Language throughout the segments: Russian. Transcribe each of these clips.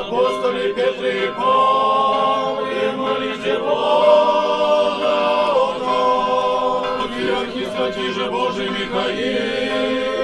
апостоли Петре и Павле, молите Бога о нас. Патриархи, же Божий Михаил,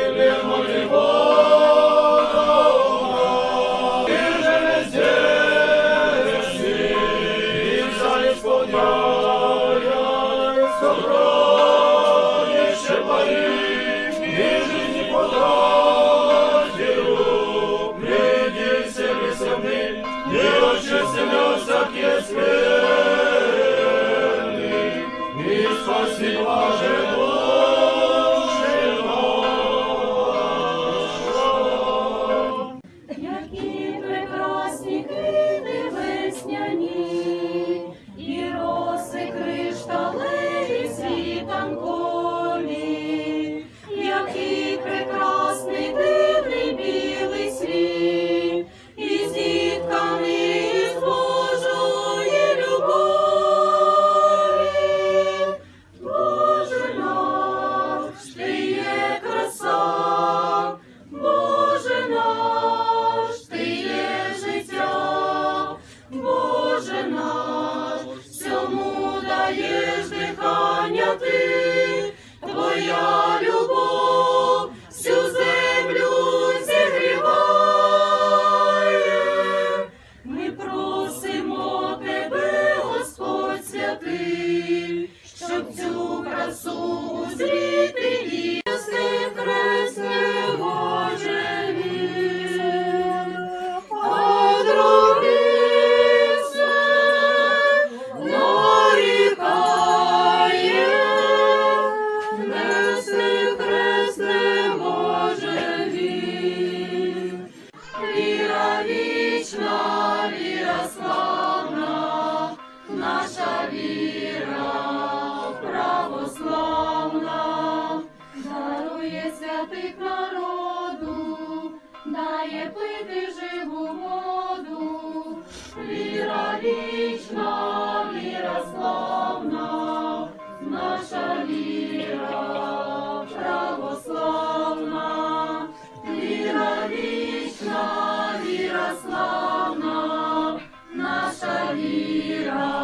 Maria.